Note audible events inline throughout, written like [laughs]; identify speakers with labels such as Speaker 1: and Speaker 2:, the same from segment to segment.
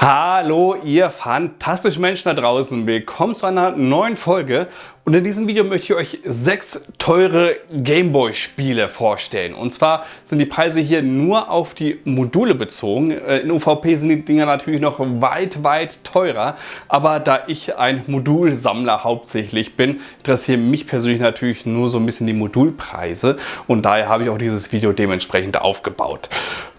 Speaker 1: Hallo ihr fantastischen Menschen da draußen, willkommen zu einer neuen Folge. Und in diesem Video möchte ich euch sechs teure Gameboy Spiele vorstellen. Und zwar sind die Preise hier nur auf die Module bezogen, äh, in UVP sind die Dinger natürlich noch weit weit teurer, aber da ich ein Modulsammler hauptsächlich bin, interessieren mich persönlich natürlich nur so ein bisschen die Modulpreise. Und daher habe ich auch dieses Video dementsprechend aufgebaut.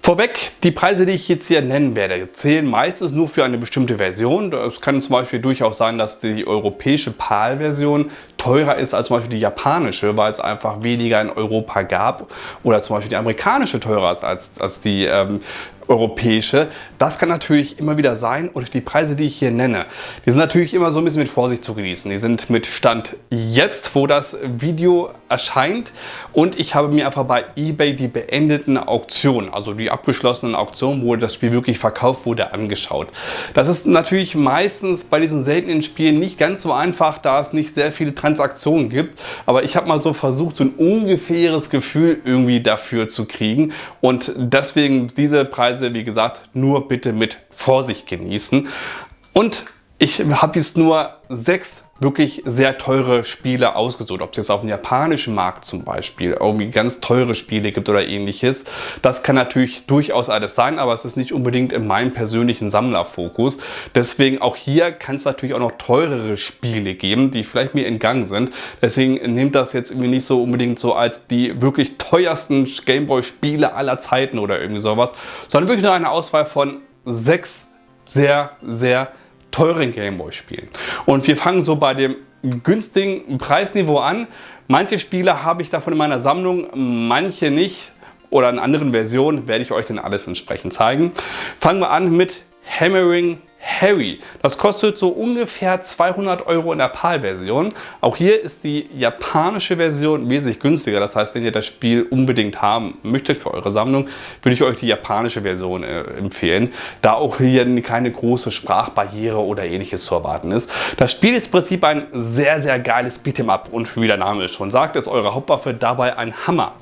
Speaker 1: Vorweg, die Preise, die ich jetzt hier nennen werde, zählen meistens nur für eine bestimmte Version. Es kann zum Beispiel durchaus sein, dass die europäische PAL-Version teurer ist als zum Beispiel die japanische, weil es einfach weniger in Europa gab. Oder zum Beispiel die amerikanische teurer ist als, als die ähm, europäische. Das kann natürlich immer wieder sein und die Preise, die ich hier nenne, die sind natürlich immer so ein bisschen mit Vorsicht zu genießen. Die sind mit Stand jetzt, wo das Video erscheint und ich habe mir einfach bei eBay die beendeten Auktionen, also die abgeschlossenen Auktionen, wo das Spiel wirklich verkauft wurde, angeschaut. Das ist natürlich meistens bei diesen seltenen Spielen nicht ganz so einfach, da es nicht sehr viele Transaktionen gibt, aber ich habe mal so versucht, so ein ungefähres Gefühl irgendwie dafür zu kriegen und deswegen diese Preise Preise, wie gesagt, nur bitte mit Vorsicht genießen. Und ich habe jetzt nur sechs wirklich sehr teure Spiele ausgesucht. Ob es jetzt auf dem japanischen Markt zum Beispiel irgendwie ganz teure Spiele gibt oder ähnliches. Das kann natürlich durchaus alles sein, aber es ist nicht unbedingt in meinem persönlichen Sammlerfokus. Deswegen auch hier kann es natürlich auch noch teurere Spiele geben, die vielleicht mir entgangen sind. Deswegen nehmt das jetzt irgendwie nicht so unbedingt so als die wirklich teuersten Gameboy-Spiele aller Zeiten oder irgendwie sowas, sondern wirklich nur eine Auswahl von sechs sehr, sehr teuren Gameboy-Spielen. Und wir fangen so bei dem günstigen Preisniveau an. Manche Spiele habe ich davon in meiner Sammlung, manche nicht oder in anderen Versionen werde ich euch dann alles entsprechend zeigen. Fangen wir an mit Hammering Harry. Das kostet so ungefähr 200 Euro in der PAL-Version. Auch hier ist die japanische Version wesentlich günstiger. Das heißt, wenn ihr das Spiel unbedingt haben möchtet für eure Sammlung, würde ich euch die japanische Version äh, empfehlen, da auch hier keine große Sprachbarriere oder ähnliches zu erwarten ist. Das Spiel ist im Prinzip ein sehr, sehr geiles Beat'em Up und wie der Name es schon sagt, ist eure Hauptwaffe dabei ein Hammer.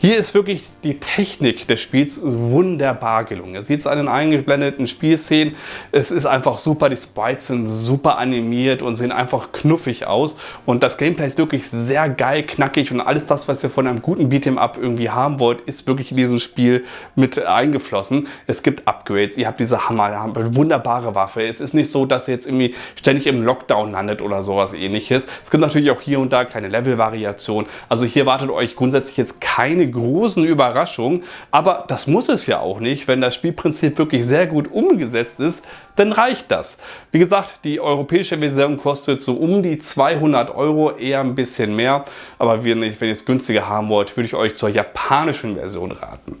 Speaker 1: Hier ist wirklich die Technik des Spiels wunderbar gelungen. Ihr seht es an den eingeblendeten Spielszenen. Es ist einfach super. Die Sprites sind super animiert und sehen einfach knuffig aus. Und das Gameplay ist wirklich sehr geil, knackig und alles das, was ihr von einem guten Beat'em-up irgendwie haben wollt, ist wirklich in diesem Spiel mit eingeflossen. Es gibt Upgrades. Ihr habt diese Hammer, eine wunderbare Waffe. Es ist nicht so, dass ihr jetzt irgendwie ständig im Lockdown landet oder sowas ähnliches. Es gibt natürlich auch hier und da kleine Level-Variationen. Also hier wartet euch grundsätzlich jetzt keine großen Überraschung, aber das muss es ja auch nicht. Wenn das Spielprinzip wirklich sehr gut umgesetzt ist, dann reicht das. Wie gesagt, die europäische Version kostet so um die 200 Euro, eher ein bisschen mehr. Aber wenn ihr es günstiger haben wollt, würde ich euch zur japanischen Version raten.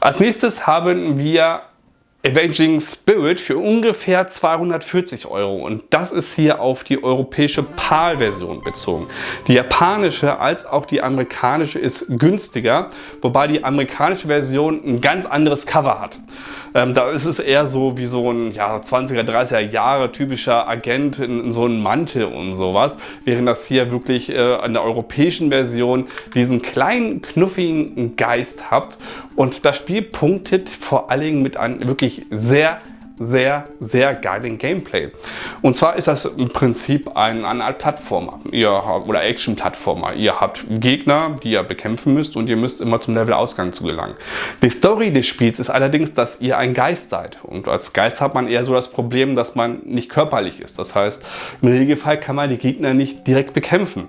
Speaker 1: Als nächstes haben wir Avenging Spirit für ungefähr 240 Euro und das ist hier auf die europäische PAL-Version bezogen. Die japanische als auch die amerikanische ist günstiger, wobei die amerikanische Version ein ganz anderes Cover hat. Ähm, da ist es eher so wie so ein ja, 20er, 30er Jahre typischer Agent in, in so einem Mantel und sowas, während das hier wirklich äh, an der europäischen Version diesen kleinen knuffigen Geist habt und das Spiel punktet vor allen Dingen mit einem wirklich sehr sehr, sehr geilen Gameplay. Und zwar ist das im Prinzip ein, eine Art Plattformer ihr oder Action-Plattformer. Ihr habt Gegner, die ihr bekämpfen müsst und ihr müsst immer zum Level-Ausgang zu gelangen. Die Story des Spiels ist allerdings, dass ihr ein Geist seid. Und als Geist hat man eher so das Problem, dass man nicht körperlich ist. Das heißt, im Regelfall kann man die Gegner nicht direkt bekämpfen.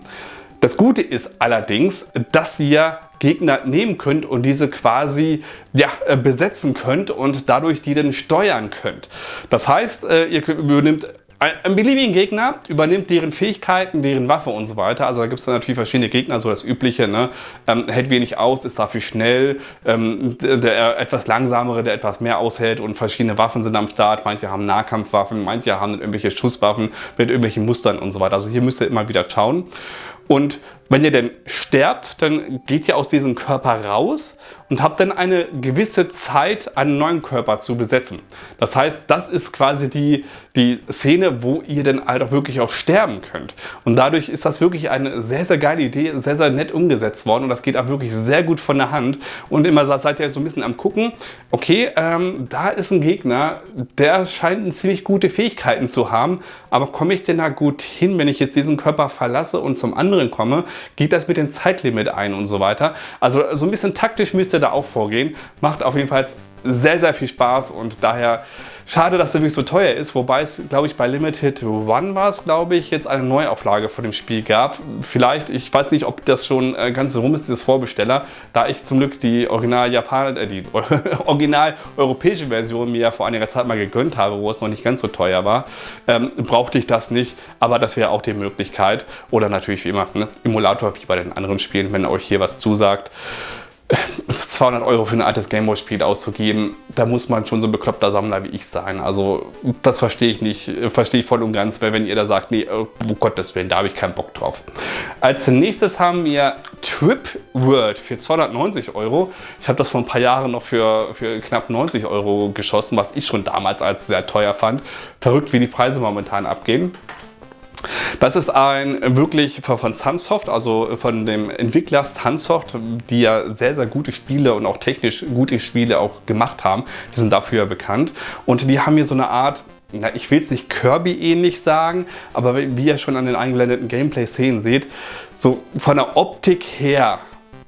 Speaker 1: Das Gute ist allerdings, dass ihr Gegner nehmen könnt und diese quasi ja, äh, besetzen könnt und dadurch die dann steuern könnt. Das heißt, äh, ihr übernimmt ein beliebigen Gegner übernimmt deren Fähigkeiten, deren Waffe und so weiter. Also da gibt es dann natürlich verschiedene Gegner, so das übliche, ne? ähm, hält wenig aus, ist dafür schnell, ähm, der, der, etwas langsamere, der etwas mehr aushält und verschiedene Waffen sind am Start. Manche haben Nahkampfwaffen, manche haben irgendwelche Schusswaffen mit irgendwelchen Mustern und so weiter. Also hier müsst ihr immer wieder schauen. Und wenn ihr denn sterbt, dann geht ihr aus diesem Körper raus und habt dann eine gewisse Zeit, einen neuen Körper zu besetzen. Das heißt, das ist quasi die, die Szene, wo ihr dann halt auch wirklich auch sterben könnt. Und dadurch ist das wirklich eine sehr, sehr geile Idee, sehr, sehr nett umgesetzt worden und das geht auch wirklich sehr gut von der Hand. Und immer seid ihr so ein bisschen am gucken, okay, ähm, da ist ein Gegner, der scheint ziemlich gute Fähigkeiten zu haben, aber komme ich denn da gut hin, wenn ich jetzt diesen Körper verlasse und zum anderen komme? Geht das mit dem Zeitlimit ein und so weiter? Also so ein bisschen taktisch müsst ihr da auch vorgehen. Macht auf jeden Fall sehr, sehr viel Spaß und daher schade, dass es wirklich so teuer ist, wobei es, glaube ich, bei Limited One war es, glaube ich, jetzt eine Neuauflage von dem Spiel gab. Vielleicht, ich weiß nicht, ob das schon äh, ganz rum ist, dieses Vorbesteller, da ich zum Glück die original Japan äh, die [laughs] original europäische Version mir ja vor einiger Zeit mal gegönnt habe, wo es noch nicht ganz so teuer war, ähm, brauchte ich das nicht, aber das wäre auch die Möglichkeit oder natürlich wie immer, ne, Emulator wie bei den anderen Spielen, wenn euch hier was zusagt. [laughs] 200 Euro für ein altes Gameboy-Spiel auszugeben, da muss man schon so ein bekloppter Sammler wie ich sein. Also das verstehe ich nicht, verstehe ich voll und ganz, wenn ihr da sagt, nee, oh Gottes Willen, da habe ich keinen Bock drauf. Als nächstes haben wir Trip World für 290 Euro. Ich habe das vor ein paar Jahren noch für, für knapp 90 Euro geschossen, was ich schon damals als sehr teuer fand. Verrückt, wie die Preise momentan abgehen. Das ist ein wirklich von Sunsoft, also von dem Entwickler Sunsoft, die ja sehr, sehr gute Spiele und auch technisch gute Spiele auch gemacht haben. Die sind dafür bekannt. Und die haben hier so eine Art na, ich will es nicht Kirby-ähnlich sagen, aber wie ihr schon an den eingeblendeten Gameplay-Szenen seht, so von der Optik her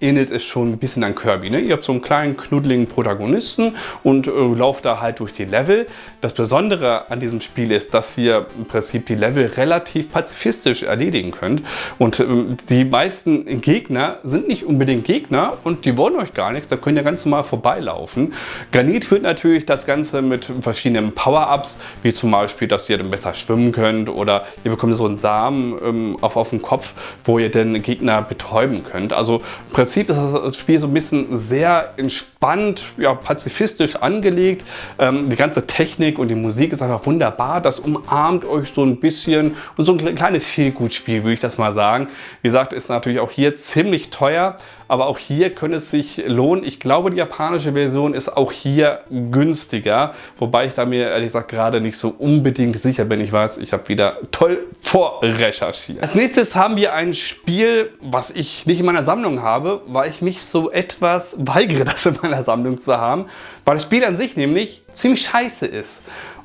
Speaker 1: ähnelt es schon ein bisschen an Kirby. Ne? Ihr habt so einen kleinen, knuddeligen Protagonisten und äh, lauft da halt durch die Level. Das Besondere an diesem Spiel ist, dass ihr im Prinzip die Level relativ pazifistisch erledigen könnt. Und ähm, die meisten Gegner sind nicht unbedingt Gegner und die wollen euch gar nichts. Da könnt ihr ganz normal vorbeilaufen. Granit führt natürlich das Ganze mit verschiedenen Power-Ups, wie zum Beispiel, dass ihr dann besser schwimmen könnt oder ihr bekommt so einen Samen ähm, auf, auf den Kopf, wo ihr den Gegner betäuben könnt. Also im Prinzip ist das Spiel so ein bisschen sehr entspannt, ja, pazifistisch angelegt. Ähm, die ganze Technik Technik und die Musik ist einfach wunderbar. Das umarmt euch so ein bisschen und so ein kleines Feelgood-Spiel, würde ich das mal sagen. Wie gesagt, ist natürlich auch hier ziemlich teuer, aber auch hier könnte es sich lohnen. Ich glaube, die japanische Version ist auch hier günstiger, wobei ich da mir ehrlich gesagt gerade nicht so unbedingt sicher bin. Ich weiß, ich habe wieder toll vorrecherchiert. Als nächstes haben wir ein Spiel, was ich nicht in meiner Sammlung habe, weil ich mich so etwas weigere, [laughs] das in meiner Sammlung zu haben, weil das Spiel an sich nämlich ziemlich scheiße ist.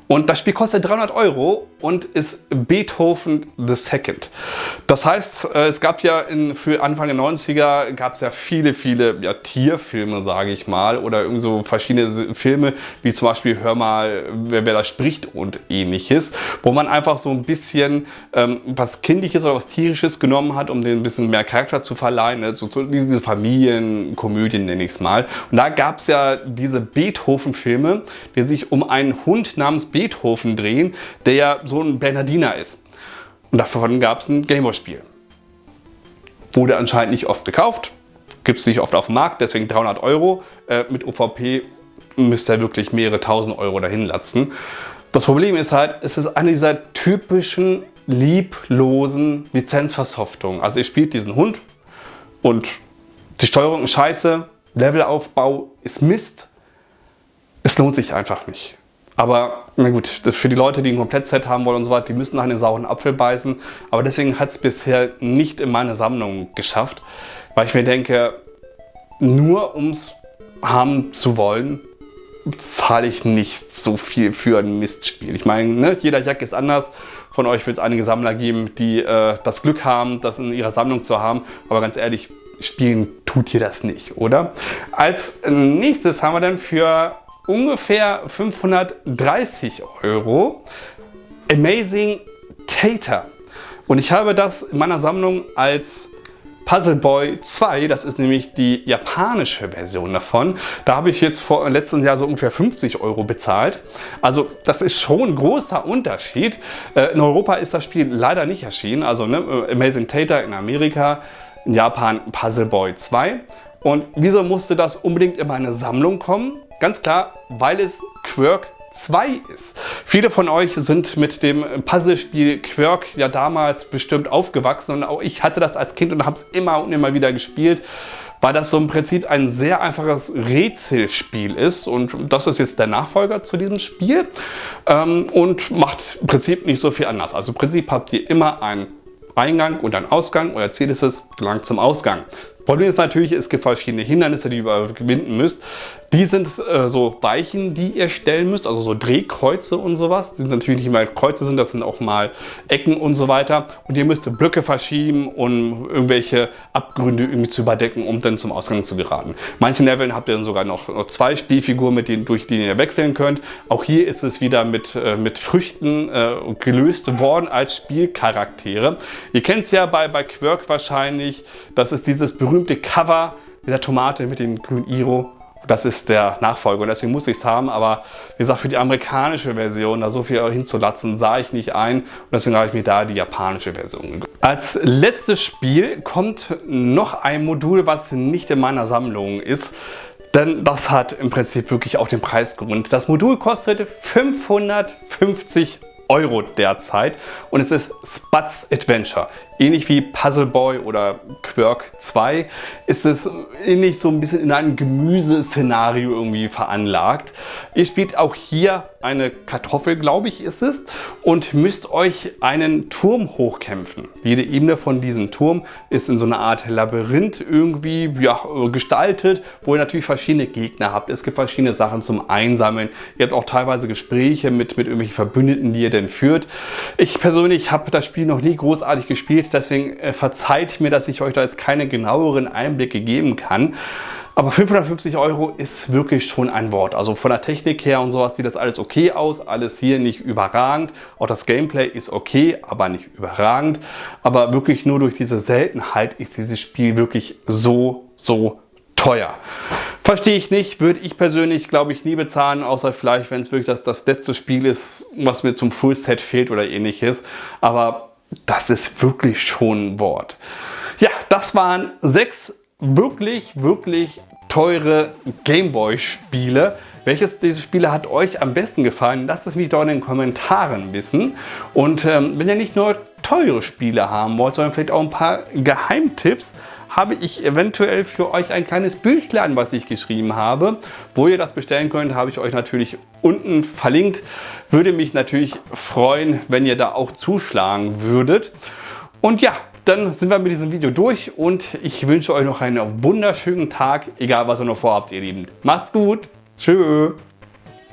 Speaker 1: Und das Spiel kostet 300 Euro und ist Beethoven the Second. Das heißt, äh, es gab ja in, für Anfang der 90er gab es ja viele, viele ja, Tierfilme, sage ich mal, oder irgendwie so verschiedene Filme, wie zum Beispiel Hör mal, wer, wer da spricht und ähnliches, wo man einfach so ein bisschen ähm, was Kindliches oder was Tierisches genommen hat, um den ein bisschen mehr Charakter zu verleihen. Ne? So, so diese Familienkomödien nenne ich es mal. Und da gab es ja diese Beethoven-Filme, die sich um einen Hund namens Beethoven drehen, der ja so ein Bernardiner ist. Und davon gab es ein Gameboy-Spiel. Wurde anscheinend nicht oft gekauft, gibt es nicht oft auf dem Markt, deswegen 300 Euro. Äh, mit OVP müsst ihr wirklich mehrere tausend Euro dahin latzen. Das Problem ist halt, es ist eine dieser typischen lieblosen Lizenzversoftungen. Also ihr spielt diesen Hund und die Steuerung ist scheiße, Levelaufbau ist Mist. Es lohnt sich einfach nicht. Aber na gut, für die Leute, die ein Komplettset haben wollen und so weiter, die müssen nach einem sauren Apfel beißen. Aber deswegen hat es bisher nicht in meine Sammlung geschafft, weil ich mir denke, nur um es haben zu wollen, zahle ich nicht so viel für ein Mistspiel. Ich meine, ne, jeder Jack ist anders. Von euch wird es einige Sammler geben, die äh, das Glück haben, das in ihrer Sammlung zu haben. Aber ganz ehrlich, spielen tut ihr das nicht, oder? Als nächstes haben wir dann für ungefähr 530 Euro. Amazing Tater. Und ich habe das in meiner Sammlung als Puzzle Boy 2, das ist nämlich die japanische Version davon. Da habe ich jetzt vor letzten Jahr so ungefähr 50 Euro bezahlt. Also das ist schon ein großer Unterschied. Äh, in Europa ist das Spiel leider nicht erschienen. Also ne, Amazing Tater in Amerika, in Japan Puzzle Boy 2. Und wieso musste das unbedingt in meine Sammlung kommen? Ganz klar, weil es Quirk 2 ist. Viele von euch sind mit dem Puzzlespiel Quirk ja damals bestimmt aufgewachsen und auch ich hatte das als Kind und habe es immer und immer wieder gespielt weil das so im Prinzip ein sehr einfaches Rätselspiel ist und das ist jetzt der Nachfolger zu diesem Spiel ähm, und macht im Prinzip nicht so viel anders. Also im Prinzip habt ihr immer einen Eingang und einen Ausgang. Euer Ziel ist es, gelangt zum Ausgang. Problem ist natürlich, es gibt verschiedene Hindernisse, die ihr überwinden müsst. Die sind äh, so Weichen, die ihr stellen müsst, also so Drehkreuze und sowas. Die sind natürlich nicht mal Kreuze sind, das sind auch mal Ecken und so weiter. Und ihr müsst Blöcke verschieben, um irgendwelche Abgründe irgendwie zu überdecken, um dann zum Ausgang zu geraten. Manchen Leveln habt ihr dann sogar noch, noch zwei Spielfiguren, mit denen, durch die ihr wechseln könnt. Auch hier ist es wieder mit, äh, mit Früchten äh, gelöst worden als Spielcharaktere. Ihr kennt es ja bei, bei Quirk wahrscheinlich. Das ist dieses berühmte Cover mit der Tomate mit dem grünen Iro das ist der Nachfolger und deswegen muss ich es haben. Aber wie gesagt, für die amerikanische Version da so viel hinzulatzen, sah ich nicht ein. Und deswegen habe ich mir da die japanische Version gegönnt. Als letztes Spiel kommt noch ein Modul, was nicht in meiner Sammlung ist. Denn das hat im Prinzip wirklich auch den Preisgrund. Das Modul kostet 550 Euro derzeit und es ist Spatz Adventure. Ähnlich wie Puzzle Boy oder Quirk 2 ist es ähnlich so ein bisschen in einem Gemüseszenario irgendwie veranlagt. Ihr spielt auch hier eine Kartoffel, glaube ich, ist es, und müsst euch einen Turm hochkämpfen. Jede Ebene von diesem Turm ist in so einer Art Labyrinth irgendwie ja, gestaltet, wo ihr natürlich verschiedene Gegner habt. Es gibt verschiedene Sachen zum Einsammeln. Ihr habt auch teilweise Gespräche mit, mit irgendwelchen Verbündeten, die ihr denn führt. Ich persönlich habe das Spiel noch nie großartig gespielt geht. Deswegen äh, verzeiht mir, dass ich euch da jetzt keine genaueren Einblicke geben kann. Aber 550 Euro ist wirklich schon ein Wort. Also von der Technik her und sowas sieht das alles okay aus. Alles hier nicht überragend. Auch das Gameplay ist okay, aber nicht überragend. Aber wirklich nur durch diese Seltenheit ist dieses Spiel wirklich so, so teuer. Verstehe ich nicht, würde ich persönlich, glaube ich, nie bezahlen, außer vielleicht, wenn es wirklich das, das letzte Spiel ist, was mir zum Fullset fehlt oder ähnliches. Aber das ist wirklich schon ein Wort. Ja, das waren sechs wirklich, wirklich teure Gameboy-Spiele. Welches dieser Spiele hat euch am besten gefallen? Lasst es mich doch in den Kommentaren wissen. Und ähm, wenn ihr nicht nur teure Spiele haben wollt, sondern vielleicht auch ein paar Geheimtipps, habe ich eventuell für euch ein kleines Büchlein, was ich geschrieben habe. Wo ihr das bestellen könnt, habe ich euch natürlich unten verlinkt. Würde mich natürlich freuen, wenn ihr da auch zuschlagen würdet. Und ja, dann sind wir mit diesem Video durch und ich wünsche euch noch einen wunderschönen Tag, egal was ihr noch vorhabt, ihr Lieben. Macht's gut. Tschüss.